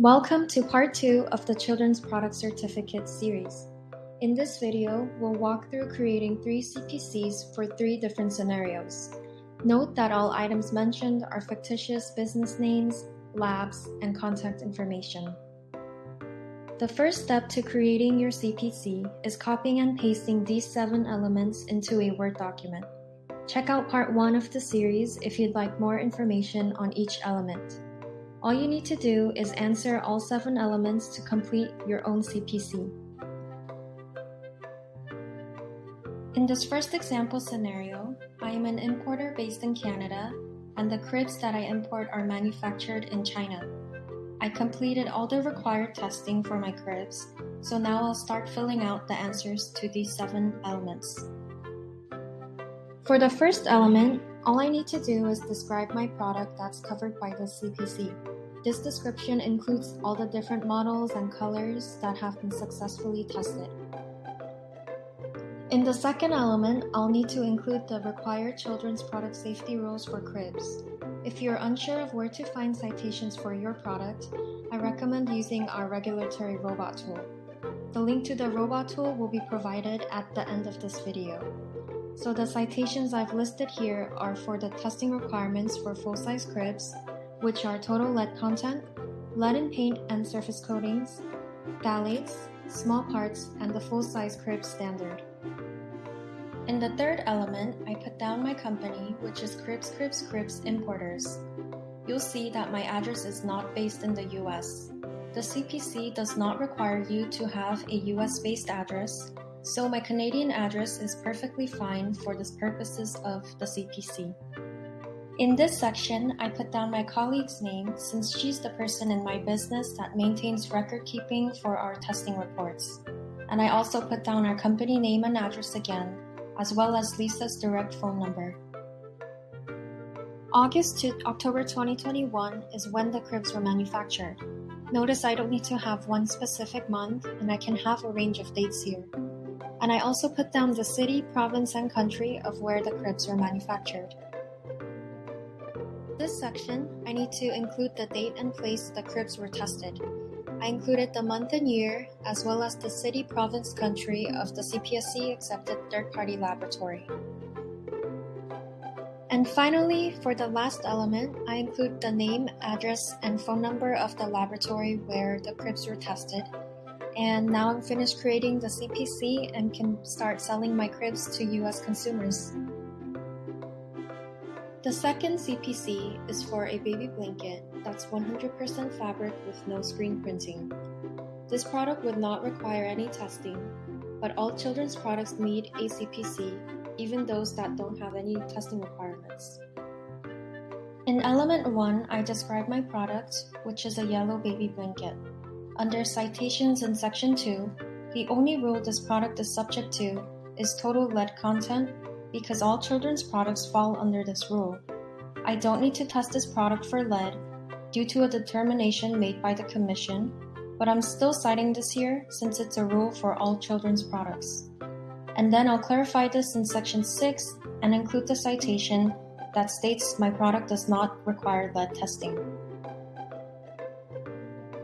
Welcome to part 2 of the Children's Product Certificate series. In this video, we'll walk through creating three CPCs for three different scenarios. Note that all items mentioned are fictitious business names, labs, and contact information. The first step to creating your CPC is copying and pasting these seven elements into a Word document. Check out part 1 of the series if you'd like more information on each element. All you need to do is answer all seven elements to complete your own CPC. In this first example scenario, I am an importer based in Canada, and the cribs that I import are manufactured in China. I completed all the required testing for my cribs, so now I'll start filling out the answers to these seven elements. For the first element, all I need to do is describe my product that's covered by the CPC. This description includes all the different models and colors that have been successfully tested. In the second element, I'll need to include the required children's product safety rules for cribs. If you're unsure of where to find citations for your product, I recommend using our regulatory robot tool. The link to the robot tool will be provided at the end of this video. So the citations I've listed here are for the testing requirements for full-size cribs, which are total lead content, lead in paint and surface coatings, phthalates, small parts, and the full-size crib standard. In the third element, I put down my company, which is Cribs Cribs Cribs Importers. You'll see that my address is not based in the US. The CPC does not require you to have a US based address, so my Canadian address is perfectly fine for the purposes of the CPC. In this section, I put down my colleague's name since she's the person in my business that maintains record keeping for our testing reports. And I also put down our company name and address again, as well as Lisa's direct phone number. August to October 2021 is when the cribs were manufactured. Notice I don't need to have one specific month and I can have a range of dates here. And I also put down the city, province, and country of where the cribs were manufactured. This section, I need to include the date and place the cribs were tested. I included the month and year, as well as the city, province, country of the CPSC accepted third party laboratory. And finally, for the last element, I include the name, address, and phone number of the laboratory where the cribs were tested. And now I'm finished creating the CPC and can start selling my cribs to US consumers. The second CPC is for a baby blanket that's 100% fabric with no screen printing. This product would not require any testing, but all children's products need a CPC, even those that don't have any testing requirements. In element 1, I describe my product, which is a yellow baby blanket. Under citations in section 2, the only rule this product is subject to is total lead content because all children's products fall under this rule. I don't need to test this product for lead due to a determination made by the Commission, but I'm still citing this here since it's a rule for all children's products. And then I'll clarify this in section 6 and include the citation that states my product does not require lead testing.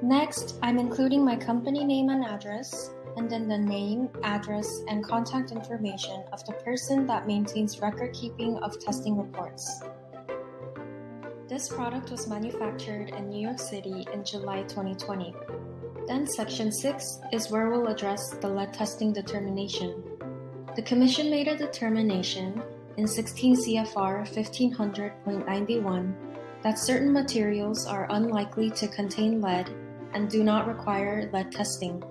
Next, I'm including my company name and address, and then the name, address, and contact information of the person that maintains record keeping of testing reports. This product was manufactured in New York City in July 2020. Then Section 6 is where we'll address the lead testing determination. The Commission made a determination in 16 CFR 1500.91 that certain materials are unlikely to contain lead and do not require lead testing.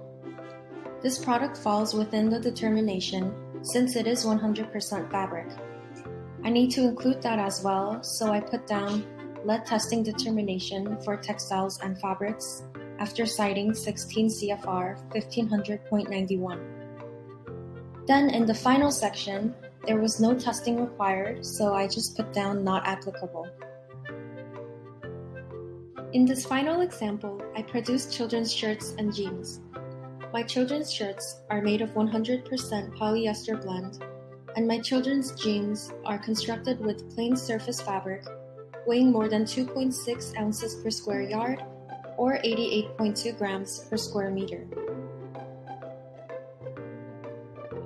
This product falls within the determination since it is 100% fabric. I need to include that as well, so I put down lead testing determination for textiles and fabrics after citing 16 CFR 1500.91. Then in the final section, there was no testing required, so I just put down not applicable. In this final example, I produced children's shirts and jeans. My children's shirts are made of 100% polyester blend, and my children's jeans are constructed with plain surface fabric, weighing more than 2.6 ounces per square yard, or 88.2 grams per square meter.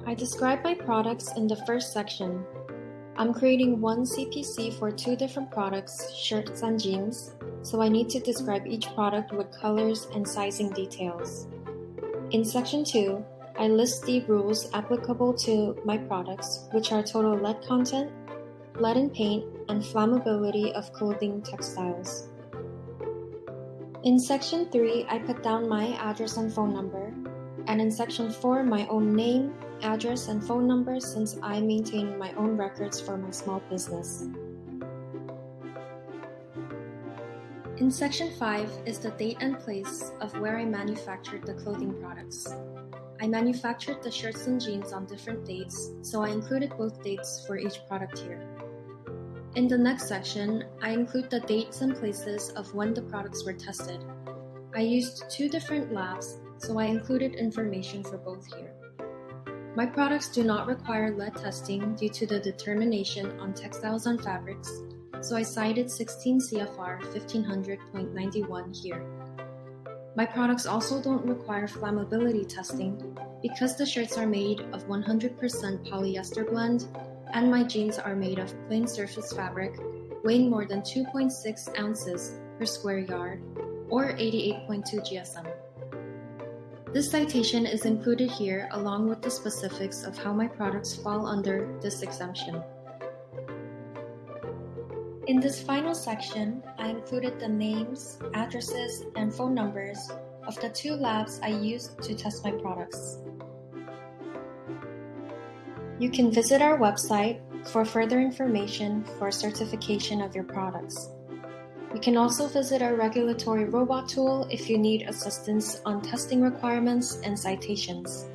I describe my products in the first section. I'm creating one CPC for two different products, shirts and jeans, so I need to describe each product with colors and sizing details. In section 2, I list the rules applicable to my products, which are total lead content, lead in paint, and flammability of clothing textiles. In section 3, I put down my address and phone number, and in section 4, my own name, address, and phone number since I maintain my own records for my small business. In section 5 is the date and place of where I manufactured the clothing products. I manufactured the shirts and jeans on different dates, so I included both dates for each product here. In the next section, I include the dates and places of when the products were tested. I used two different labs, so I included information for both here. My products do not require lead testing due to the determination on textiles and fabrics, so I cited 16 CFR 1500.91 here. My products also don't require flammability testing because the shirts are made of 100% polyester blend and my jeans are made of plain surface fabric weighing more than 2.6 ounces per square yard or 88.2 GSM. This citation is included here along with the specifics of how my products fall under this exemption. In this final section, I included the names, addresses, and phone numbers of the two labs I used to test my products. You can visit our website for further information for certification of your products. You can also visit our regulatory robot tool if you need assistance on testing requirements and citations.